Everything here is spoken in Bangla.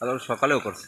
আর সকালেও করছে।